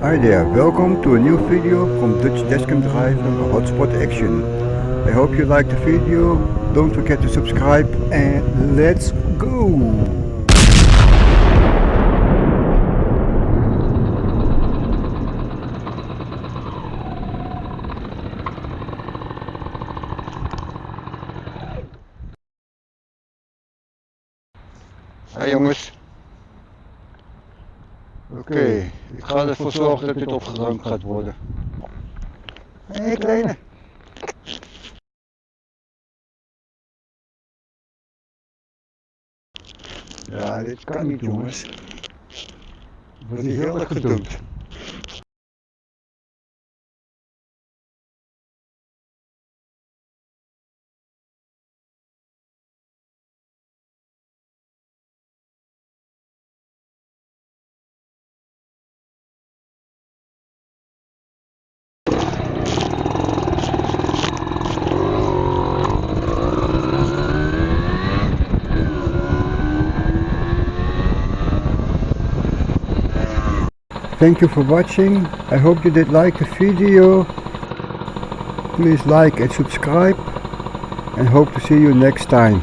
Hi there, welcome to a new video from Dutch Dashcam Driver Hotspot Action. I hope you liked the video, don't forget to subscribe and let's go! Hey jongens. Oké, ik ga ervoor zorgen dat dit opgeruimd gaat worden. Hé hey, kleine. Ja, dit kan niet jongens. Wordt hier heel erg gedumpt. Thank you for watching. I hope you did like the video. Please like and subscribe and hope to see you next time.